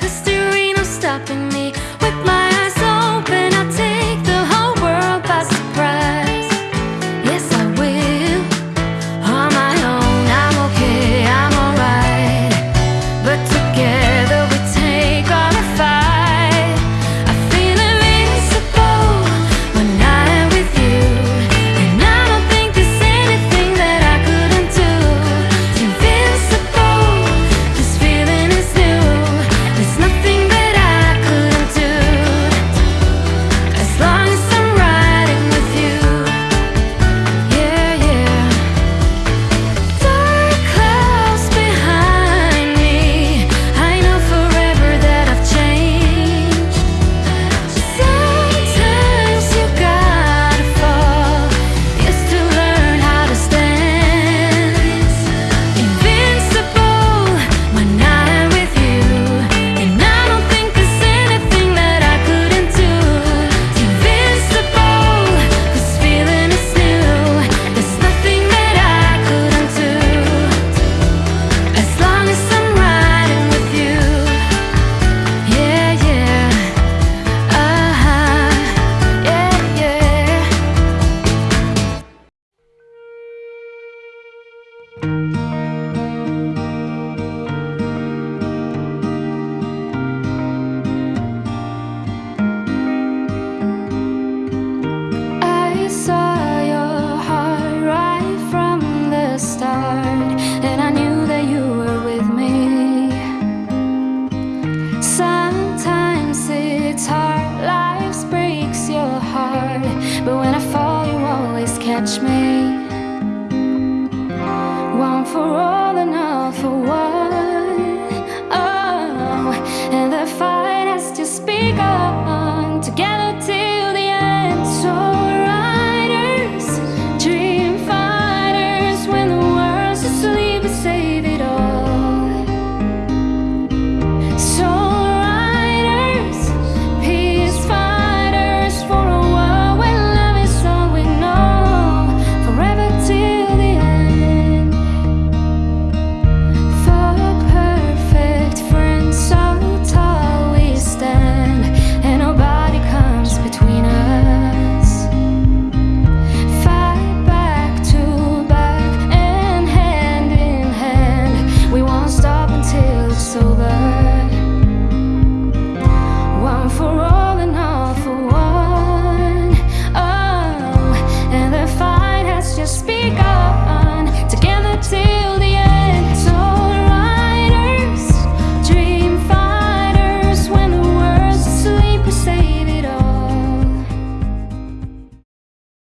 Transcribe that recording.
Christine. For all and all for one.